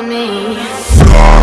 to me.